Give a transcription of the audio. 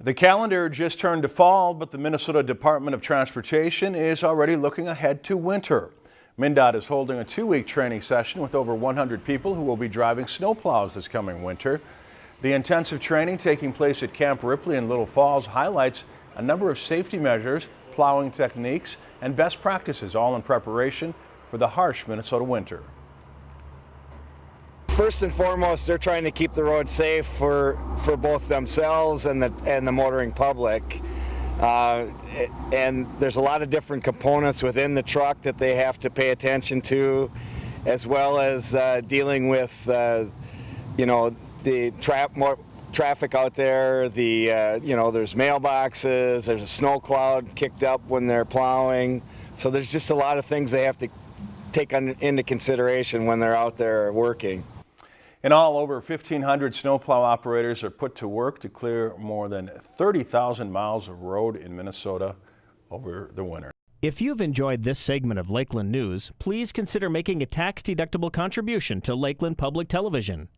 The calendar just turned to fall, but the Minnesota Department of Transportation is already looking ahead to winter. MnDOT is holding a two-week training session with over 100 people who will be driving snowplows this coming winter. The intensive training taking place at Camp Ripley in Little Falls highlights a number of safety measures, plowing techniques, and best practices, all in preparation for the harsh Minnesota winter. First and foremost, they're trying to keep the road safe for, for both themselves and the, and the motoring public. Uh, and there's a lot of different components within the truck that they have to pay attention to, as well as uh, dealing with, uh, you know, the tra traffic out there. The, uh, you know, there's mailboxes, there's a snow cloud kicked up when they're plowing. So there's just a lot of things they have to take on, into consideration when they're out there working. In all, over 1,500 snowplow operators are put to work to clear more than 30,000 miles of road in Minnesota over the winter. If you've enjoyed this segment of Lakeland News, please consider making a tax-deductible contribution to Lakeland Public Television.